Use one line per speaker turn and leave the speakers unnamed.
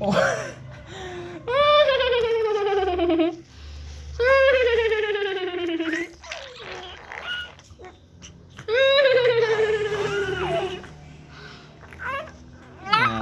我。